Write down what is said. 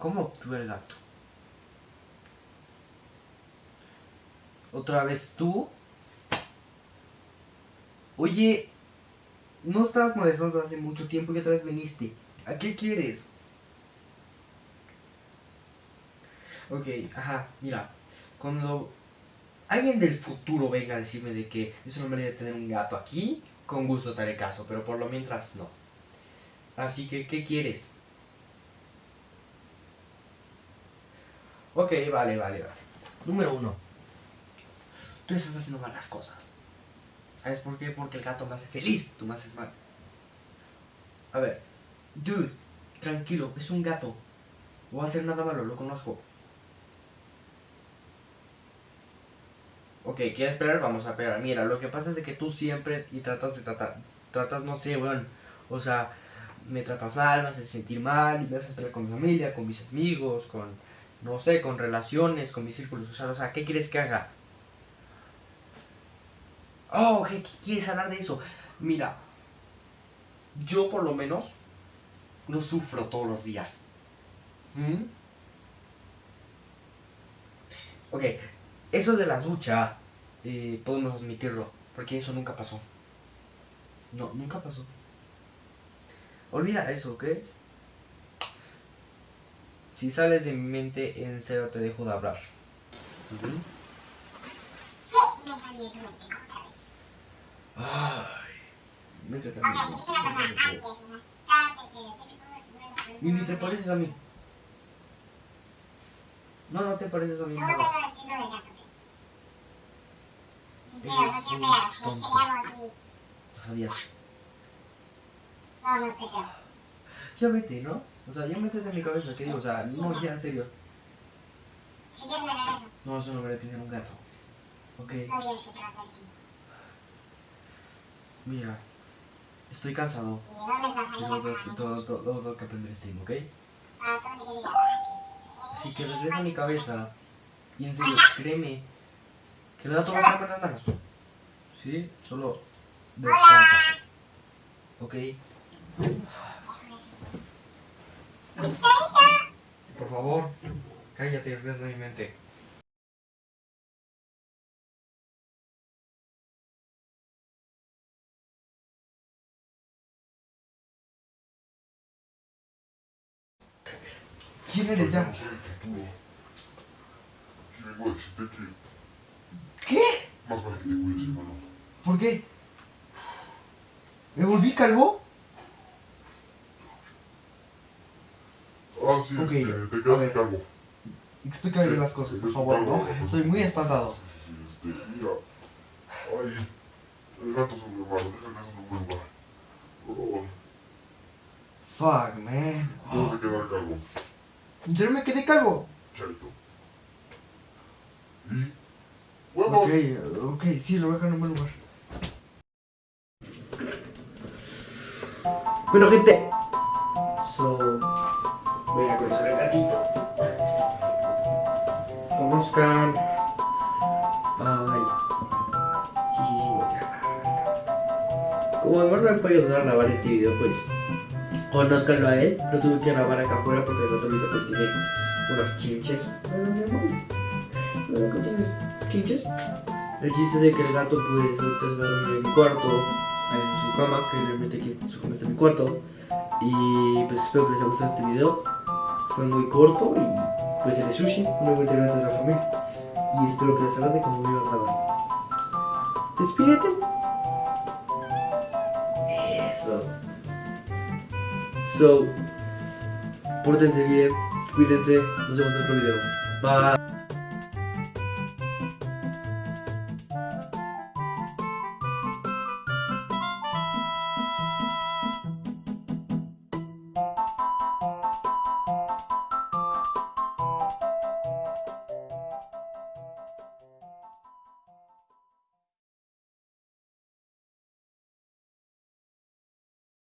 ¿Cómo obtuve el gato? ¿Otra vez tú? Oye, no estabas molestando hace mucho tiempo y otra vez viniste. ¿A qué quieres? Ok, ajá, mira. Cuando alguien del futuro venga a decirme de que es una manera de tener un gato aquí, con gusto te haré caso, pero por lo mientras no. Así que, ¿qué quieres? Ok, vale, vale, vale. Número uno. Tú estás haciendo malas cosas. ¿Sabes por qué? Porque el gato me hace feliz, tú me haces mal. A ver, dude, tranquilo, es un gato. No va a hacer nada malo, lo conozco. Ok, ¿quieres esperar? Vamos a esperar. Mira, lo que pasa es que tú siempre y tratas de tratar, tratas, no sé, weón. O sea, me tratas mal, me haces sentir mal, y me haces pelear con mi familia, con mis amigos, con, no sé, con relaciones, con mis círculos sociales. O sea, ¿qué quieres que haga? Oh, ¿qué, quieres hablar de eso? Mira, yo por lo menos no sufro todos los días. ¿Mm? Ok, eso de la ducha, eh, podemos admitirlo, porque eso nunca pasó. No, nunca pasó. Olvida eso, ¿ok? Si sales de mi mente, en serio te dejo de hablar. Ay, métete a Y ni te pareces a mí. No, no te pareces a mí. No, no, sabías. No, no estoy creo. Ya vete, ¿no? O sea, ya métete en mi cabeza, que digo, o sea, no, ya en serio. Si quieres ver eso. No, eso no merece tener un gato. Ok. Mira, estoy cansado. ¿Y todo, todo, todo, todo que aprender Steam, ¿ok? Diga. Así que regresa a mi cabeza. Y en serio, créeme que el gato va a estar en buenas manos. ¿Sí? Solo descansa. ¿Ok? Por favor, cállate y regresa a mi mente. ¿Quién eres ya? No soy el futuro. Y vengo a decirte que ¿Qué? más vale que te cuides, hermano. ¿Por qué? ¿Me volví calvo? Ah, sí, Ok, este, a te quedaste ver. calvo. Explícame las cosas, por favor, calvo, ¿no? Estoy muy espantado. Sí, sí, sí, este, mira. Ay, el gato es un hermano, es un. Oh, Fuck, man. te vas a quedar calvo, ¿En serio me quedé calvo? charito. Y. ¡Huevos! Ok, ok, sí, lo voy a dejar en un buen lugar. Bueno, gente. Conozcan. Ay. Voy a- Como además no me podido grabar este video, pues. Conozcanlo a él. Lo tuve que grabar acá afuera porque el gato ahorita pues tiene unos chinches. Ay, mi amor. ¿El gato tiene chinches? El chiste es de que el gato pues ahorita a en mi cuarto, en su cama, que realmente aquí su cama está en mi cuarto. Y pues espero que les haya gustado este video. Fue muy corto y pues el de Sushi, un nuevo integrante de la familia. Y espero que les agrade como me iba a agradar. Despídete. Eso. So, pórtense bien, cuídense, nos vemos en otro video. Bye.